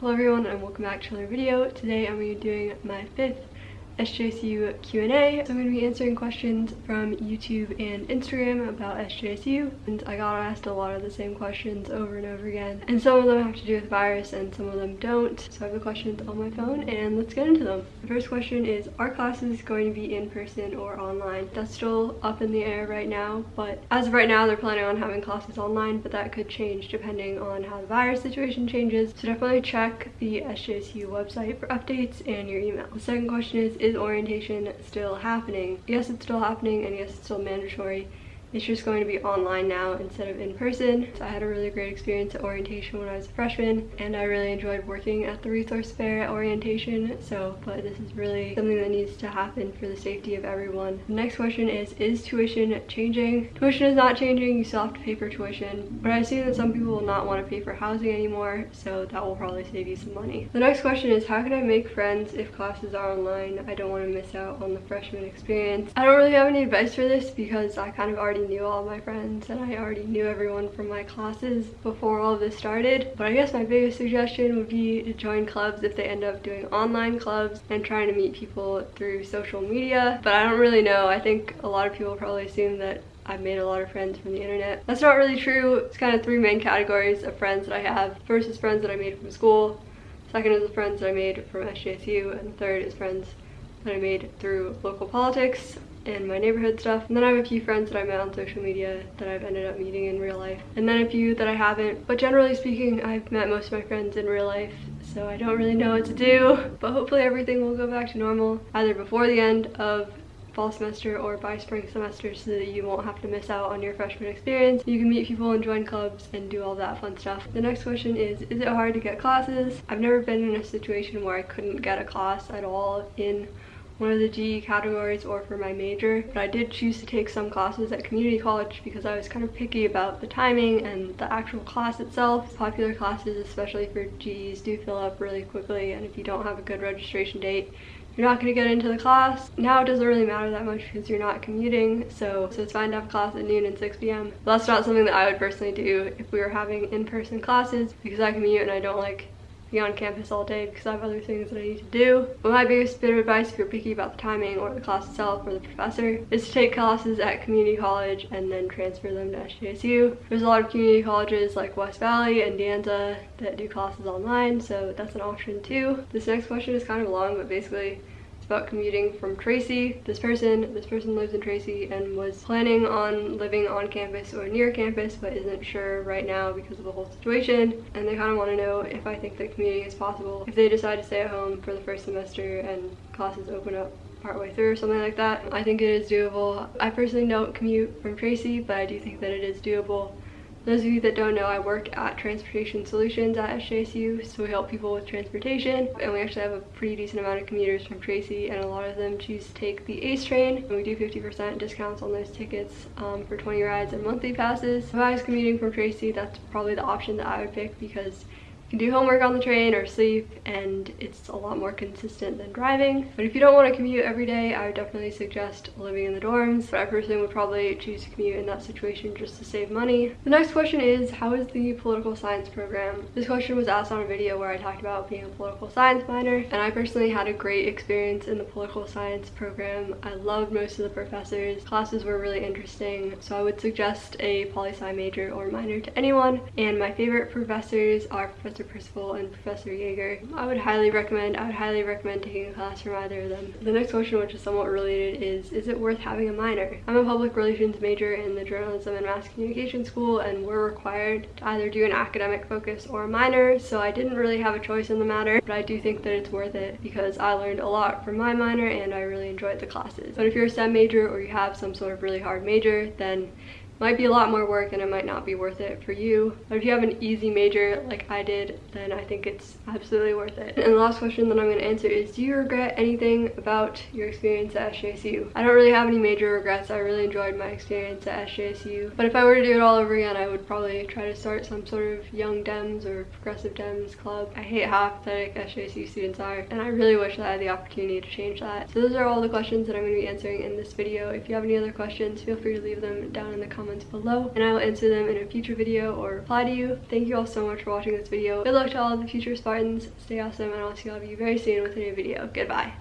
Hello everyone and welcome back to another video. Today I'm going to be doing my fifth SJSU Q&A. So I'm going to be answering questions from YouTube and Instagram about SJSU. And I got asked a lot of the same questions over and over again. And some of them have to do with virus and some of them don't. So I have the questions on my phone and let's get into them. The first question is, are classes going to be in person or online? That's still up in the air right now, but as of right now, they're planning on having classes online, but that could change depending on how the virus situation changes. So definitely check the SJSU website for updates and your email. The second question is, is orientation still happening? Yes, it's still happening and yes, it's still mandatory. It's just going to be online now instead of in person. So I had a really great experience at orientation when I was a freshman and I really enjoyed working at the resource fair at orientation. So, but this is really something that needs to happen for the safety of everyone. The next question is, is tuition changing? Tuition is not changing, you still have to pay for tuition, but I see that some people will not want to pay for housing anymore, so that will probably save you some money. The next question is, how can I make friends if classes are online? I don't want to miss out on the freshman experience. I don't really have any advice for this because I kind of already already knew all my friends and I already knew everyone from my classes before all this started. But I guess my biggest suggestion would be to join clubs if they end up doing online clubs and trying to meet people through social media. But I don't really know. I think a lot of people probably assume that I've made a lot of friends from the internet. That's not really true. It's kind of three main categories of friends that I have. First is friends that I made from school. Second is the friends that I made from SJSU. And third is friends that I made through local politics and my neighborhood stuff. And then I have a few friends that I met on social media that I've ended up meeting in real life. And then a few that I haven't. But generally speaking, I've met most of my friends in real life. So I don't really know what to do. But hopefully everything will go back to normal either before the end of fall semester or by spring semester so that you won't have to miss out on your freshman experience. You can meet people and join clubs and do all that fun stuff. The next question is, is it hard to get classes? I've never been in a situation where I couldn't get a class at all in one of the GE categories or for my major, but I did choose to take some classes at community college because I was kind of picky about the timing and the actual class itself. Popular classes, especially for GEs, do fill up really quickly and if you don't have a good registration date, you're not going to get into the class. Now it doesn't really matter that much because you're not commuting, so, so it's fine to have class at noon and 6 p.m. That's not something that I would personally do if we were having in-person classes because I commute and I don't like be on campus all day because I have other things that I need to do. But my biggest bit of advice if you're picky about the timing or the class itself or the professor is to take classes at community college and then transfer them to SJSU. There's a lot of community colleges like West Valley and De Anza that do classes online, so that's an option too. This next question is kind of long, but basically about commuting from Tracy. This person, this person lives in Tracy and was planning on living on campus or near campus but isn't sure right now because of the whole situation. And they kind of want to know if I think that commuting is possible if they decide to stay at home for the first semester and classes open up partway through or something like that. I think it is doable. I personally don't commute from Tracy, but I do think that it is doable those of you that don't know, I work at Transportation Solutions at SJSU, so we help people with transportation, and we actually have a pretty decent amount of commuters from Tracy, and a lot of them choose to take the ACE train, and we do 50% discounts on those tickets um, for 20 rides and monthly passes. If I was commuting from Tracy, that's probably the option that I would pick because do homework on the train or sleep and it's a lot more consistent than driving. But if you don't want to commute every day, I would definitely suggest living in the dorms. But I personally would probably choose to commute in that situation just to save money. The next question is, how is the political science program? This question was asked on a video where I talked about being a political science minor and I personally had a great experience in the political science program. I loved most of the professors. Classes were really interesting, so I would suggest a poli-sci major or minor to anyone. And my favorite professors are Professor Professor Percival and Professor Yeager. I would highly recommend, I would highly recommend taking a class from either of them. The next question, which is somewhat related, is is it worth having a minor? I'm a public relations major in the journalism and mass communication school and we're required to either do an academic focus or a minor, so I didn't really have a choice in the matter, but I do think that it's worth it because I learned a lot from my minor and I really enjoyed the classes. But if you're a STEM major or you have some sort of really hard major, then might be a lot more work and it might not be worth it for you. But if you have an easy major like I did, then I think it's absolutely worth it. And the last question that I'm going to answer is, do you regret anything about your experience at SJSU? I don't really have any major regrets. I really enjoyed my experience at SJSU. But if I were to do it all over again, I would probably try to start some sort of Young Dems or Progressive Dems club. I hate how apathetic SJSU students are, and I really wish that I had the opportunity to change that. So those are all the questions that I'm going to be answering in this video. If you have any other questions, feel free to leave them down in the comments comments below and I will answer them in a future video or reply to you. Thank you all so much for watching this video. Good luck to all the future Spartans. Stay awesome and I'll see all of you very soon with a new video. Goodbye.